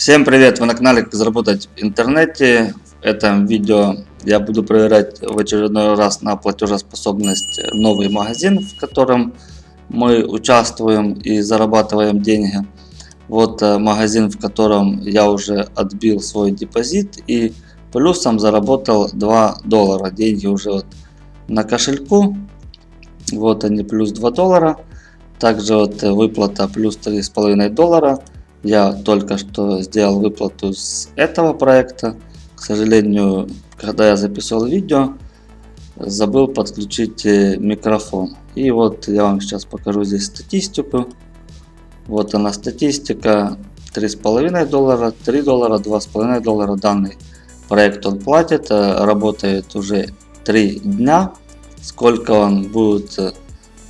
Всем привет! Вы на канале Как заработать в интернете. В этом видео я буду проверять в очередной раз на платежеспособность новый магазин, в котором мы участвуем и зарабатываем деньги. Вот э, магазин, в котором я уже отбил свой депозит и плюсом заработал 2 доллара. Деньги уже вот на кошельку. Вот они плюс 2 доллара. Также вот выплата плюс 3,5 доллара. Я только что сделал выплату с этого проекта. К сожалению, когда я записывал видео, забыл подключить э, микрофон. И вот я вам сейчас покажу здесь статистику. Вот она статистика. 3,5 доллара, 3 доллара, 2,5 доллара. Данный проект он платит. Э, работает уже 3 дня. Сколько он будет э,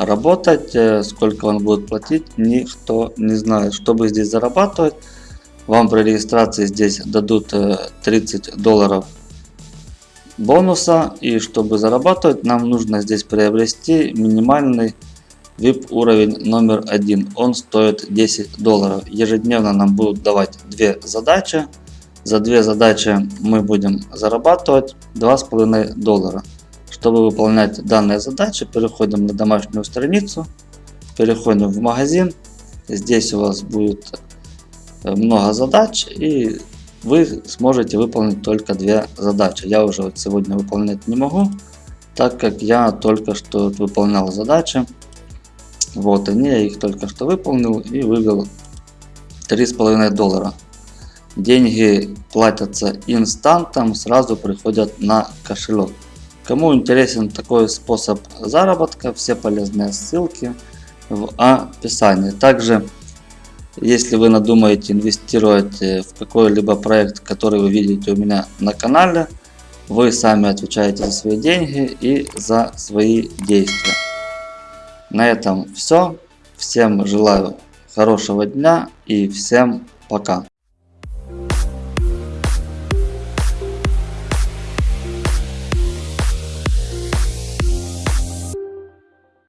работать, э, сколько он будет платить, никто не знает. Чтобы здесь зарабатывать, вам при регистрации здесь дадут 30 э, долларов бонуса. И чтобы зарабатывать, нам нужно здесь приобрести минимальный VIP уровень номер один. Он стоит 10 долларов. Ежедневно нам будут давать две задачи. За две задачи мы будем зарабатывать 2,5 доллара. Чтобы выполнять данные задачи, переходим на домашнюю страницу, переходим в магазин. Здесь у вас будет э, много задач и вы сможете выполнить только две задачи. Я уже сегодня выполнять не могу, так как я только что выполнял задачи. Вот они, я их только что выполнил и вывел 3,5 доллара. Деньги платятся инстантом, сразу приходят на кошелек. Кому интересен такой способ заработка, все полезные ссылки в описании. Также, если вы надумаете инвестировать э, в какой-либо проект, который вы видите у меня на канале, вы сами отвечаете за свои деньги и за свои действия. На этом все. Всем желаю хорошего дня и всем пока.